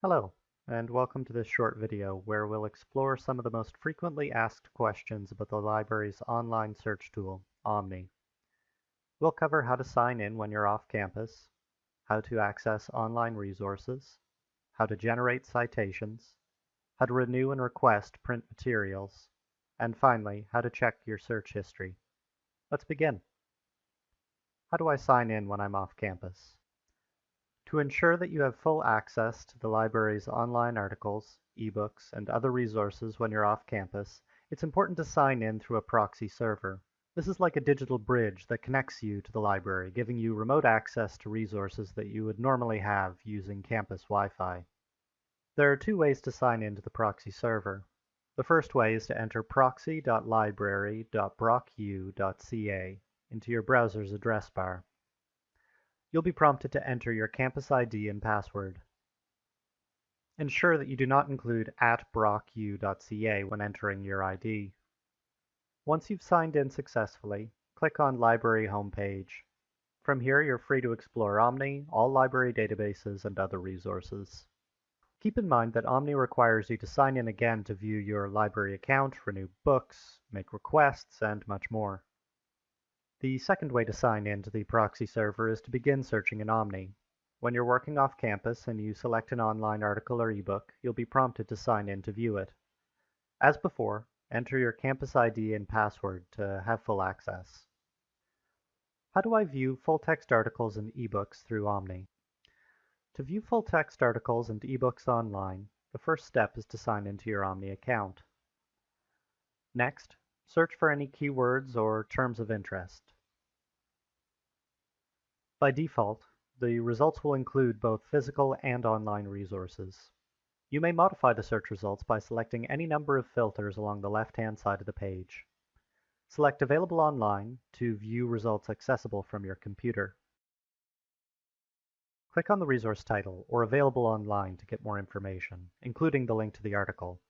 Hello, and welcome to this short video where we'll explore some of the most frequently asked questions about the library's online search tool, Omni. We'll cover how to sign in when you're off campus, how to access online resources, how to generate citations, how to renew and request print materials, and finally, how to check your search history. Let's begin. How do I sign in when I'm off campus? To ensure that you have full access to the library's online articles, ebooks, and other resources when you're off campus, it's important to sign in through a proxy server. This is like a digital bridge that connects you to the library, giving you remote access to resources that you would normally have using campus Wi-Fi. There are two ways to sign in to the proxy server. The first way is to enter proxy.library.brocku.ca into your browser's address bar. You'll be prompted to enter your campus ID and password. Ensure that you do not include at brocku.ca when entering your ID. Once you've signed in successfully, click on Library homepage. From here, you're free to explore Omni, all library databases, and other resources. Keep in mind that Omni requires you to sign in again to view your library account, renew books, make requests, and much more. The second way to sign in to the proxy server is to begin searching in Omni. When you're working off campus and you select an online article or ebook, you'll be prompted to sign in to view it. As before, enter your campus ID and password to have full access. How do I view full-text articles and ebooks through Omni? To view full-text articles and ebooks online, the first step is to sign into your Omni account. Next, Search for any keywords or terms of interest. By default, the results will include both physical and online resources. You may modify the search results by selecting any number of filters along the left-hand side of the page. Select Available Online to view results accessible from your computer. Click on the resource title or Available Online to get more information, including the link to the article.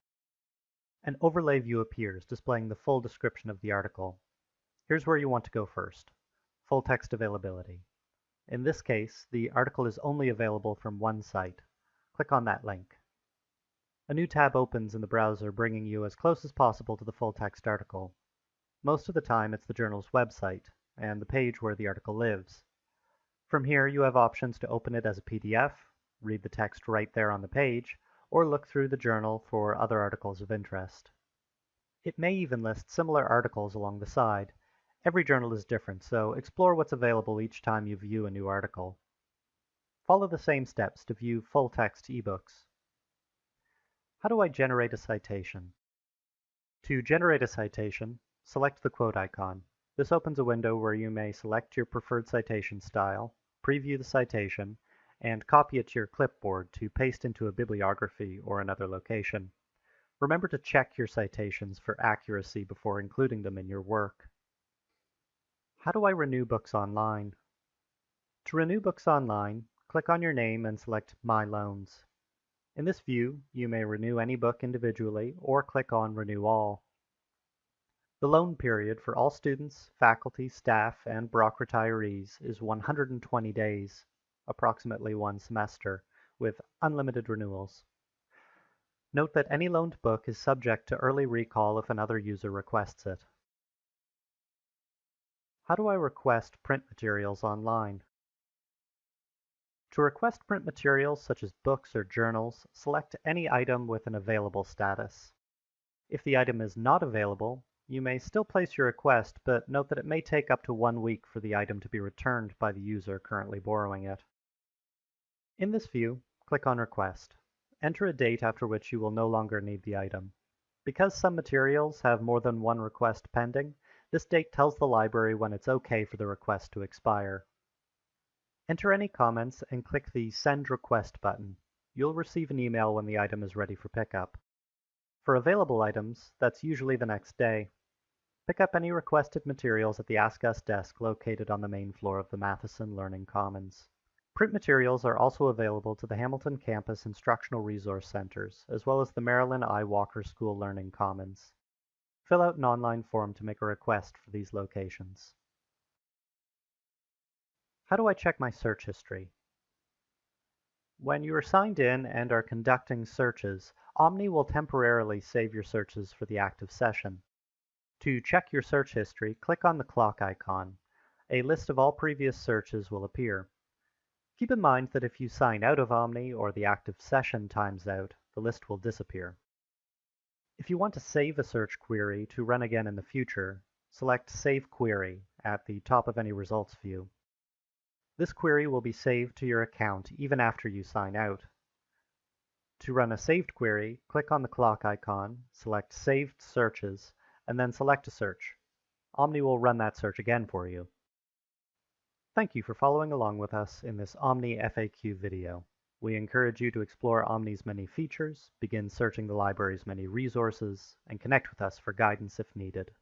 An overlay view appears, displaying the full description of the article. Here's where you want to go first. Full text availability. In this case, the article is only available from one site. Click on that link. A new tab opens in the browser bringing you as close as possible to the full text article. Most of the time it's the journal's website and the page where the article lives. From here you have options to open it as a PDF, read the text right there on the page, or look through the journal for other articles of interest. It may even list similar articles along the side. Every journal is different, so explore what's available each time you view a new article. Follow the same steps to view full-text ebooks. How do I generate a citation? To generate a citation, select the quote icon. This opens a window where you may select your preferred citation style, preview the citation, and copy it to your clipboard to paste into a bibliography or another location. Remember to check your citations for accuracy before including them in your work. How do I renew books online? To renew books online, click on your name and select My Loans. In this view, you may renew any book individually or click on Renew All. The loan period for all students, faculty, staff, and Brock retirees is 120 days approximately one semester, with unlimited renewals. Note that any loaned book is subject to early recall if another user requests it. How do I request print materials online? To request print materials such as books or journals, select any item with an available status. If the item is not available, you may still place your request, but note that it may take up to one week for the item to be returned by the user currently borrowing it. In this view, click on Request. Enter a date after which you will no longer need the item. Because some materials have more than one request pending, this date tells the library when it's okay for the request to expire. Enter any comments and click the Send Request button. You'll receive an email when the item is ready for pickup. For available items, that's usually the next day. Pick up any requested materials at the Ask Us desk located on the main floor of the Matheson Learning Commons. Print materials are also available to the Hamilton Campus Instructional Resource Centers, as well as the Marilyn I. Walker School Learning Commons. Fill out an online form to make a request for these locations. How do I check my search history? When you are signed in and are conducting searches, Omni will temporarily save your searches for the active session. To check your search history, click on the clock icon. A list of all previous searches will appear. Keep in mind that if you sign out of Omni or the active session times out, the list will disappear. If you want to save a search query to run again in the future, select Save Query at the top of any results view. This query will be saved to your account even after you sign out. To run a saved query, click on the clock icon, select Saved Searches, and then select a search. Omni will run that search again for you. Thank you for following along with us in this Omni FAQ video. We encourage you to explore Omni's many features, begin searching the library's many resources, and connect with us for guidance if needed.